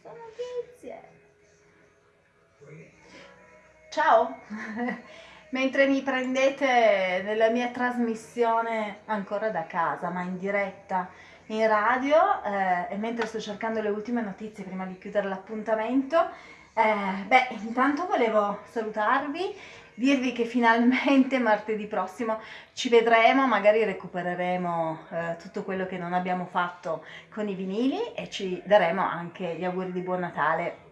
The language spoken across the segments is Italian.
sono notizie. Ciao! Mentre mi prendete nella mia trasmissione ancora da casa, ma in diretta in radio, eh, e mentre sto cercando le ultime notizie prima di chiudere l'appuntamento, eh, beh, intanto volevo salutarvi dirvi che finalmente martedì prossimo ci vedremo, magari recupereremo eh, tutto quello che non abbiamo fatto con i vinili e ci daremo anche gli auguri di buon Natale.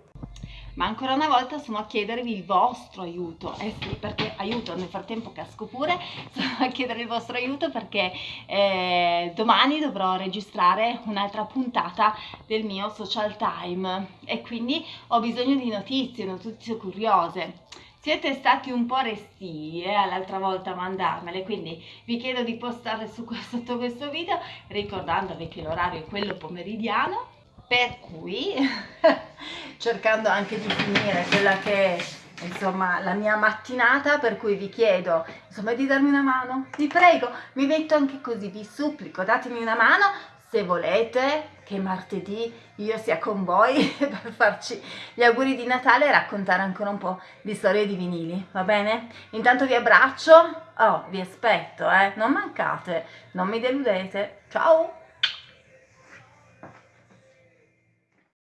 Ma ancora una volta sono a chiedervi il vostro aiuto, eh sì, perché aiuto, nel frattempo casco pure, sono a chiedere il vostro aiuto perché eh, domani dovrò registrare un'altra puntata del mio social time. E quindi ho bisogno di notizie, notizie curiose siete stati un po' restii eh, l'altra volta a mandarmele, quindi vi chiedo di postare su, sotto questo video ricordandovi che l'orario è quello pomeridiano, per cui cercando anche di finire quella che è insomma la mia mattinata per cui vi chiedo insomma di darmi una mano. Vi prego mi metto anche così vi supplico datemi una mano se volete che martedì io sia con voi per farci gli auguri di Natale e raccontare ancora un po' di storie di vinili, va bene? Intanto vi abbraccio, oh, vi aspetto, eh, non mancate, non mi deludete, ciao!